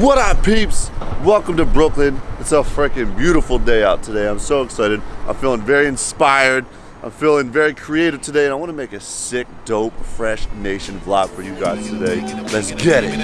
What up, peeps? Welcome to Brooklyn. It's a freaking beautiful day out today. I'm so excited. I'm feeling very inspired. I'm feeling very creative today, and I want to make a sick, dope, fresh nation vlog for you guys today. Let's get it.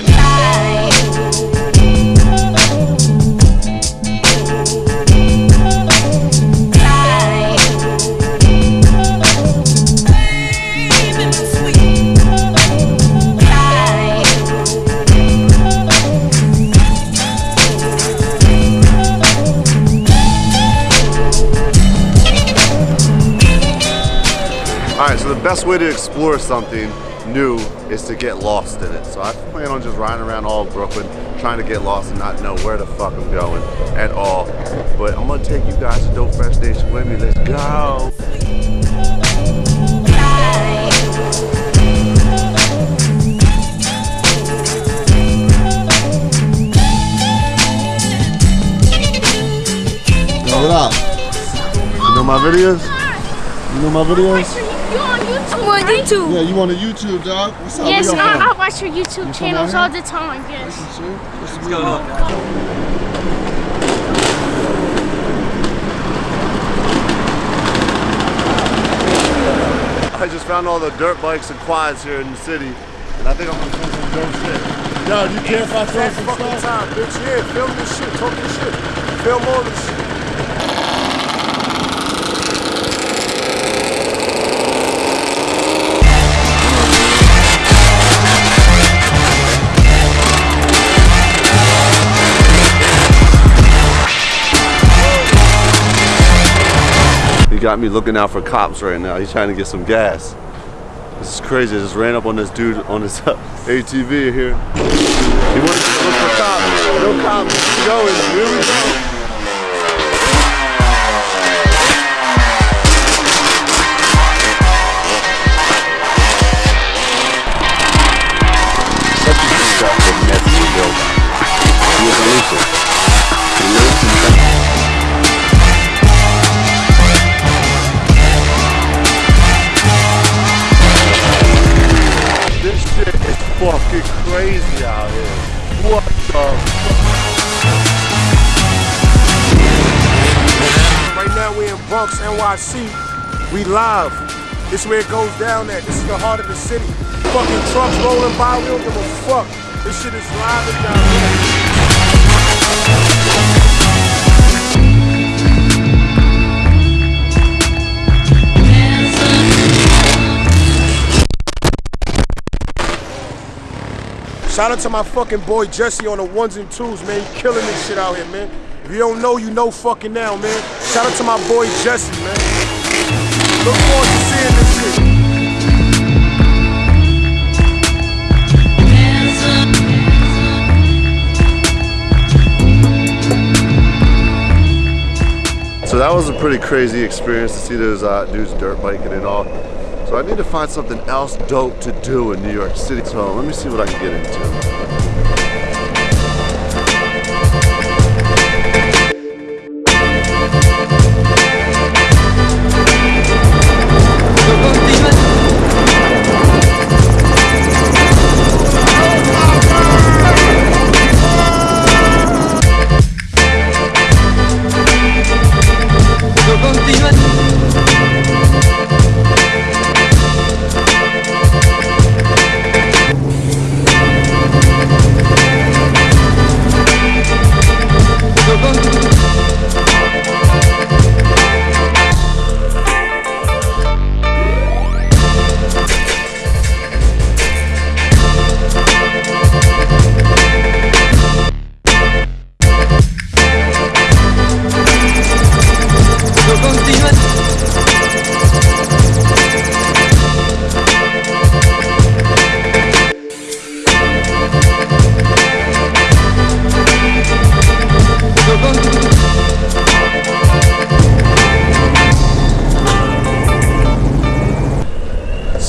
Best way to explore something new is to get lost in it. So I plan on just riding around all of Brooklyn, trying to get lost and not know where the fuck I'm going at all. But I'm gonna take you guys to Dope Fresh Nation with me. Let's go! What up? You know my videos? You know my videos? You on YouTube? I'm on YouTube. Yeah, you on the YouTube, dog? What's up? Yes, Where I, I watch your YouTube You channels all the time. Yes. Sure. What's What's going on? I just found all the dirt bikes and quads here in the city, and I think I'm gonna film some dope shit. Yo, you care if I throw some fucking stuff? time, bitch. Yeah, film this shit, talk this shit. Film all this shit. Got me looking out for cops right now. He's trying to get some gas. This is crazy. I just ran up on this dude on his ATV here. He wants to look for cops. No cops. Going. Here we go. Crazy out here. What the Right now we in Bronx, NYC. We live. This is where it goes down at. This is the heart of the city. Fucking trucks rolling by, we don't give a fuck. This shit is live and down here. Shout out to my fucking boy Jesse on the ones and twos, man. He killing this shit out here, man. If you don't know, you know fucking now, man. Shout out to my boy Jesse, man. Look forward to seeing this shit. So that was a pretty crazy experience to see those uh, dudes dirt biking and all. So I need to find something else dope to do in New York City. So let me see what I can get into.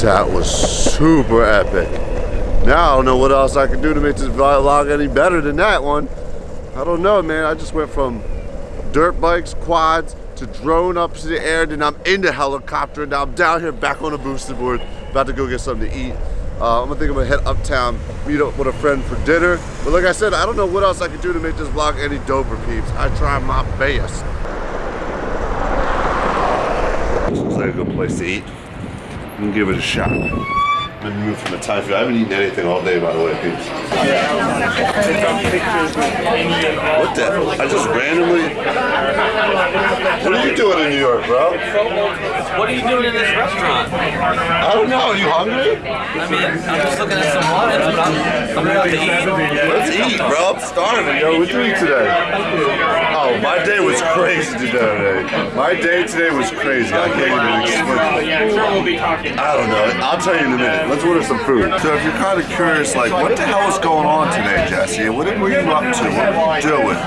That was super epic. Now I don't know what else I can do to make this vlog any better than that one. I don't know, man. I just went from dirt bikes, quads, to drone up to the air, then I'm in the helicopter, now I'm down here back on the Boosted board, about to go get something to eat. Uh, I'm gonna think I'm gonna head uptown, meet up with a friend for dinner. But like I said, I don't know what else I could do to make this vlog any doper, peeps. I try my best. This looks like a good place to eat. I'm gonna give it a shot. I'm in the mood for the Thai food. I haven't eaten anything all day, by the way, peeps. What the? I just randomly. What are you doing in New York, bro? What are you doing in this restaurant? I don't know. Are you hungry? I mean, I'm just looking at some wines, but I'm, I'm about to eat. Let's eat, bro. I'm starving, yo. What you eat today? Oh, my day was crazy today. My day today was crazy. I can't even explain. Yeah, I'm sure we'll be talking. I don't know. I'll tell you in a minute. Let's order some food. So if you're kind of curious, like, what the hell is going on today, Jesse? What were you up to? What were you doing?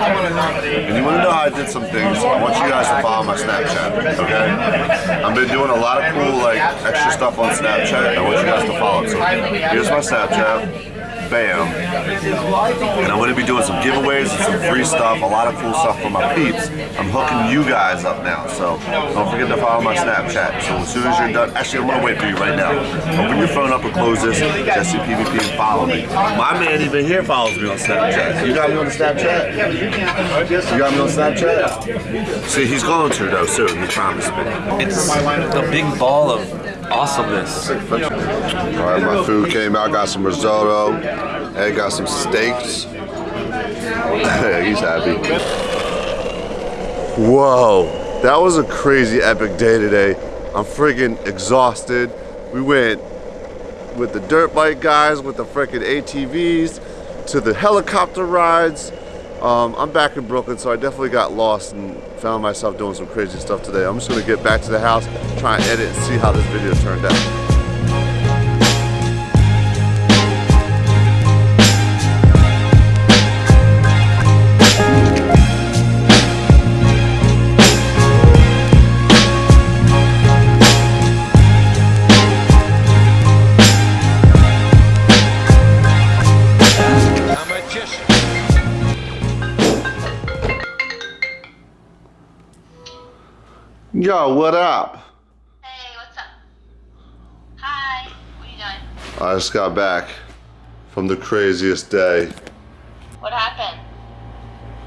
And you want to know how I did some things? I want you guys to follow my Snapchat, okay? I've been doing a lot of cool, like, extra stuff on Snapchat. I want you guys to follow. So here's my Snapchat. Bam. And I'm going to be doing some giveaways and some free stuff, a lot of cool stuff for my peeps. I'm hooking you guys up now, so don't forget to follow my Snapchat. So as soon as you're done, actually I'm going to wait for you right now. Open your phone up and close this, Jesse PvP and follow me. My man even here follows me on Snapchat. You got me on the Snapchat? You got me on Snapchat? See, he's going to though soon, he promised me. It's the big ball of awesomeness. All right, my food came out. Got some risotto. Ed got some steaks. He's happy. Whoa, that was a crazy epic day today. I'm freaking exhausted. We went with the dirt bike guys, with the freaking ATVs, to the helicopter rides. Um, I'm back in Brooklyn, so I definitely got lost and found myself doing some crazy stuff today. I'm just gonna get back to the house, try and edit and see how this video turned out. Yo, what up? Hey, what's up? Hi. What are you doing? I just got back from the craziest day. What happened?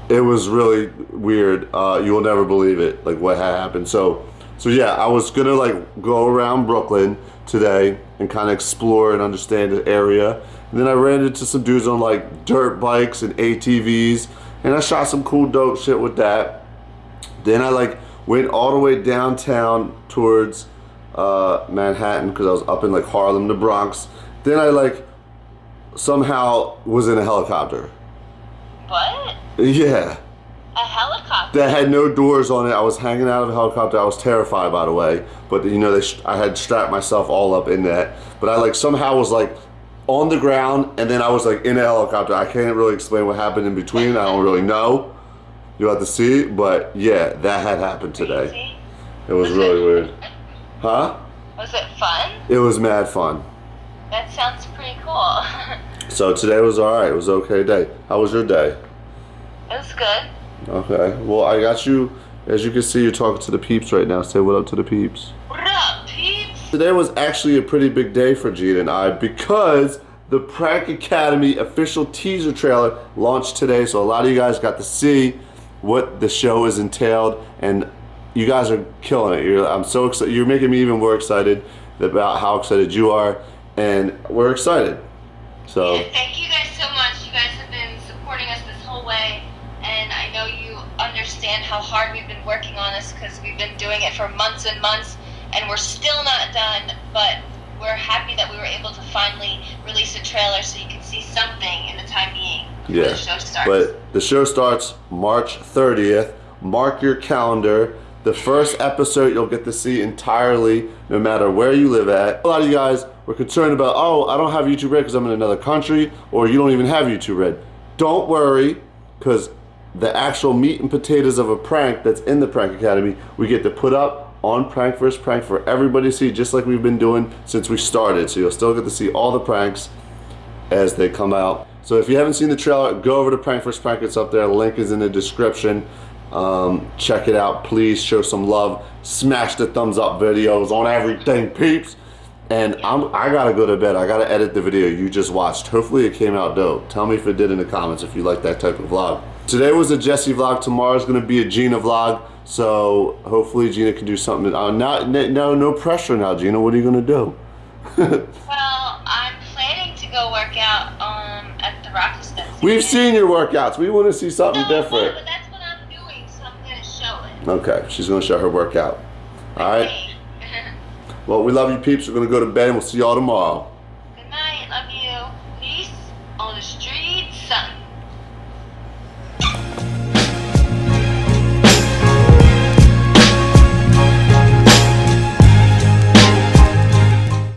It was really weird. Uh, you will never believe it, like what happened. So, so yeah, I was gonna like go around Brooklyn today and kind of explore and understand the area. And then I ran into some dudes on like dirt bikes and ATVs, and I shot some cool dope shit with that. Then I like went all the way downtown towards uh, Manhattan because I was up in like Harlem, the Bronx. Then I like somehow was in a helicopter. What? Yeah. A helicopter? that had no doors on it. I was hanging out of a helicopter. I was terrified, by the way. But you know, they sh- I had strapped myself all up in that. But I like somehow was like on the ground, and then I was like in a helicopter. I can't really explain what happened in between. I don't really know. You'll have to see. But yeah, that had happened today. It was really weird. Huh? Was it fun? It was mad fun. That sounds pretty cool. So today was all right. It was okay day. How was your day? it was good. Okay. Well, I got you. As you can see, you're talking to the peeps right now. Say what up to the peeps. What up, peeps? Today was actually a pretty big day for Gene and I because the Prank Academy official teaser trailer launched today. So a lot of you guys got to see what the show is entailed, and you guys are killing it. You're, I'm so excited. You're making me even more excited about how excited you are, and we're excited. So Yeah, thank you guys so much. You guys have been supporting us this whole way, and I know you understand how hard we've been working on this because we've been doing it for months and months, and we're still not done. But we're happy that we were able to finally release a trailer so you can see something in the time being Yeah, the show starts. But the show starts March 30th. Mark your calendar. The first episode you'll get to see entirely, no matter where you live at. A lot of you guys were concerned about, oh, I don't have YouTube Red because I'm in another country, or you don't even have YouTube Red. Don't worry, because the actual meat and potatoes of a prank that's in the Prank Academy, we get to put up on Prank vs. Prank for everybody to see, just like we've been doing since we started. So you'll still get to see all the pranks as they come out. So if you haven't seen the trailer, go over to Prank vs. Prank. It's up there. Link is in the description. Um, check it out. Please show some love. Smash the thumbs up videos on everything, peeps. And I'm I gotta go to bed. I gotta edit the video you just watched. Hopefully it came out dope. Tell me if it did in the comments if you like that type of vlog. Today was a Jesse vlog. Tomorrow's gonna be a Jeana vlog. So hopefully Jeana can do something. Uh, not, no, no pressure now, Jeana. What are you gonna do? Well, I'm planning to go work out We've seen your workouts. We want to see something No, different. but that's what I'm doing, so I'm gonna show it. Okay, she's gonna show her workout. All right. Well, we love you, peeps. We're gonna go to bed, and we'll see y'all tomorrow.